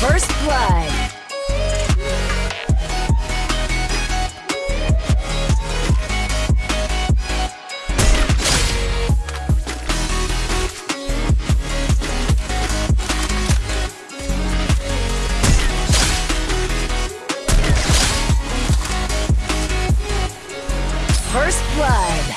First blood. First blood.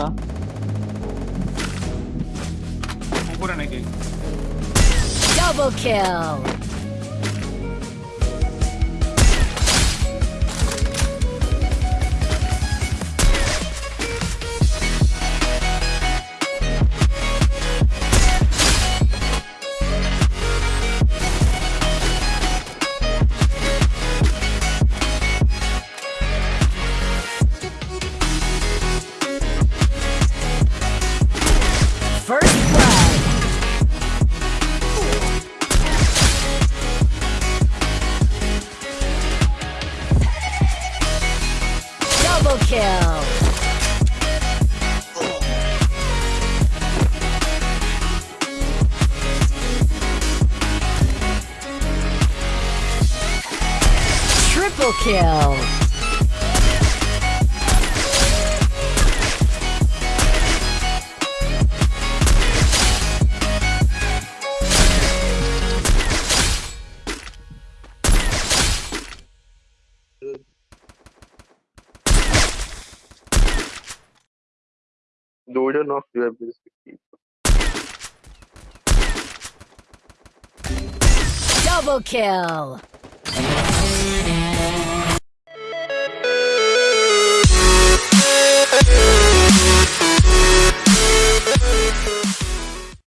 Sta. Ancora neghi. Double kill. First Double kill. Triple kill. Double kill.